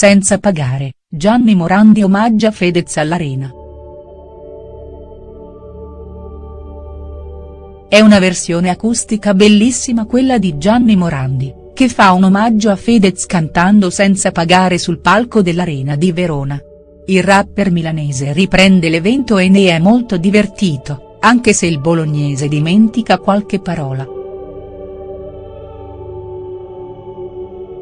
senza pagare, Gianni Morandi omaggia Fedez all'Arena. È una versione acustica bellissima quella di Gianni Morandi, che fa un omaggio a Fedez cantando senza pagare sul palco dell'Arena di Verona. Il rapper milanese riprende l'evento e ne è molto divertito, anche se il bolognese dimentica qualche parola.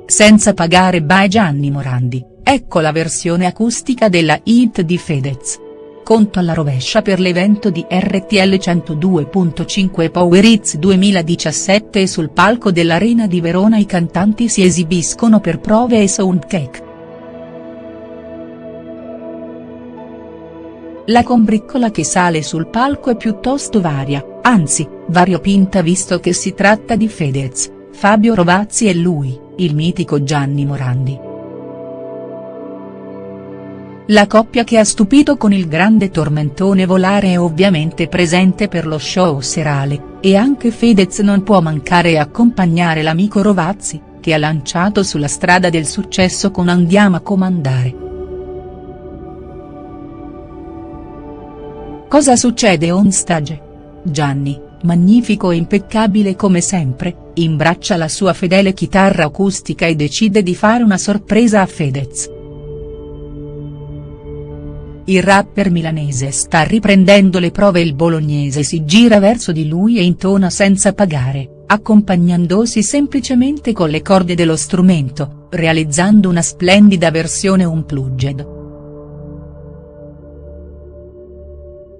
Senza pagare by Gianni Morandi, ecco la versione acustica della hit di Fedez. Conto alla rovescia per l'evento di RTL 102.5 Power Hits 2017 e sul palco dell'Arena di Verona i cantanti si esibiscono per prove e soundcheck. La combriccola che sale sul palco è piuttosto varia, anzi, variopinta visto che si tratta di Fedez, Fabio Rovazzi e lui, il mitico Gianni Morandi. La coppia che ha stupito con il grande tormentone volare è ovviamente presente per lo show serale, e anche Fedez non può mancare a accompagnare l'amico Rovazzi, che ha lanciato sulla strada del successo con Andiamo a comandare. Cosa succede on stage? Gianni, magnifico e impeccabile come sempre, imbraccia la sua fedele chitarra acustica e decide di fare una sorpresa a Fedez. Il rapper milanese sta riprendendo le prove il bolognese si gira verso di lui e intona senza pagare, accompagnandosi semplicemente con le corde dello strumento, realizzando una splendida versione unplugged.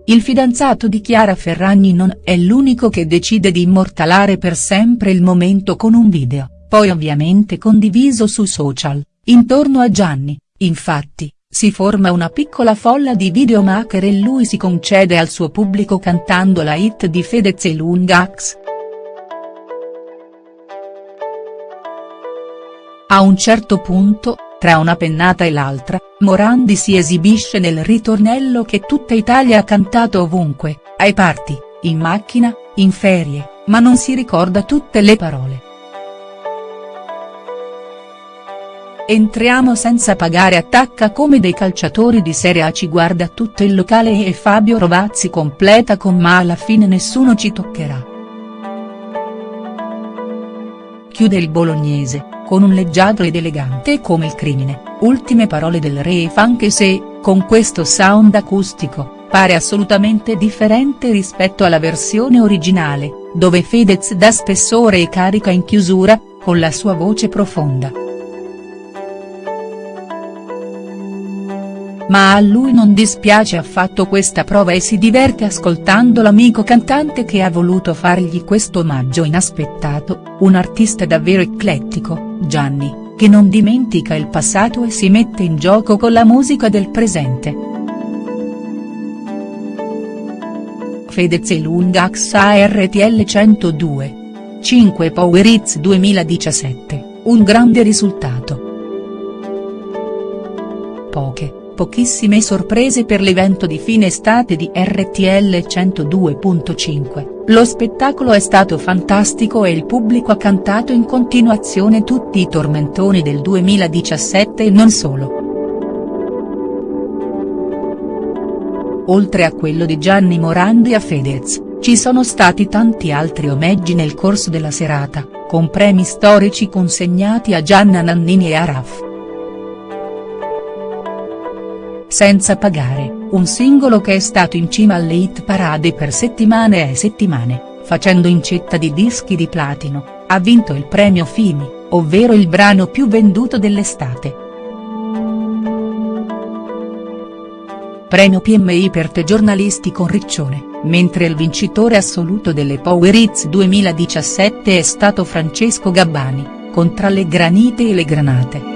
Il fidanzato di Chiara Ferragni non è l'unico che decide di immortalare per sempre il momento con un video, poi ovviamente condiviso su social, intorno a Gianni, infatti, si forma una piccola folla di videomaker e lui si concede al suo pubblico cantando la hit di Fedez e Lungax. A un certo punto, tra una pennata e l'altra, Morandi si esibisce nel ritornello che tutta Italia ha cantato ovunque, ai party, in macchina, in ferie, ma non si ricorda tutte le parole. Entriamo senza pagare attacca come dei calciatori di Serie A ci guarda tutto il locale e Fabio Rovazzi completa con ma alla fine nessuno ci toccherà. Chiude il bolognese, con un leggiadro ed elegante come il crimine, ultime parole del ref anche se, con questo sound acustico, pare assolutamente differente rispetto alla versione originale, dove Fedez dà spessore e carica in chiusura, con la sua voce profonda. Ma a lui non dispiace affatto questa prova e si diverte ascoltando l'amico cantante che ha voluto fargli questo omaggio inaspettato, un artista davvero eclettico, Gianni, che non dimentica il passato e si mette in gioco con la musica del presente. Fedez e Lungax a RTL 102. 5 Power Hits 2017, un grande risultato. Poche pochissime sorprese per l'evento di fine estate di RTL 102.5, lo spettacolo è stato fantastico e il pubblico ha cantato in continuazione tutti i tormentoni del 2017 e non solo. Oltre a quello di Gianni Morandi a Fedez, ci sono stati tanti altri omaggi nel corso della serata, con premi storici consegnati a Gianna Nannini e a Raff. Senza pagare, un singolo che è stato in cima alle hit parade per settimane e settimane, facendo incetta di dischi di platino, ha vinto il premio FIMI, ovvero il brano più venduto dell'estate. Premio PMI per te giornalisti con Riccione, mentre il vincitore assoluto delle Power Hits 2017 è stato Francesco Gabbani, con Tra le granite e le granate.